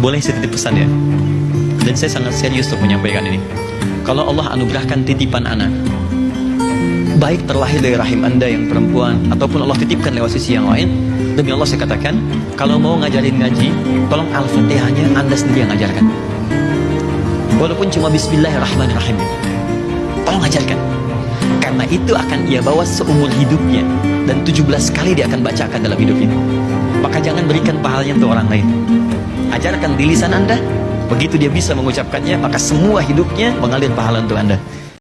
boleh saya titip pesan ya? Dan saya sangat serius untuk menyampaikan ini. Kalau Allah anugerahkan titipan anak baik terlahir dari rahim anda yang perempuan ataupun Allah titipkan lewat sisi yang lain demi Allah saya katakan kalau mau ngajarin ngaji tolong al-fatihahnya anda sendiri yang ngajarkan. Walaupun cuma bismillahirrahmanirrahim tolong ajarkan. Karena itu akan ia bawa seumur hidupnya dan 17 kali dia akan bacakan dalam hidup ini. Maka jangan berikan pahalanya untuk orang lain ajarkan di lisan anda. Begitu dia bisa mengucapkannya maka semua hidupnya mengalir pahala untuk anda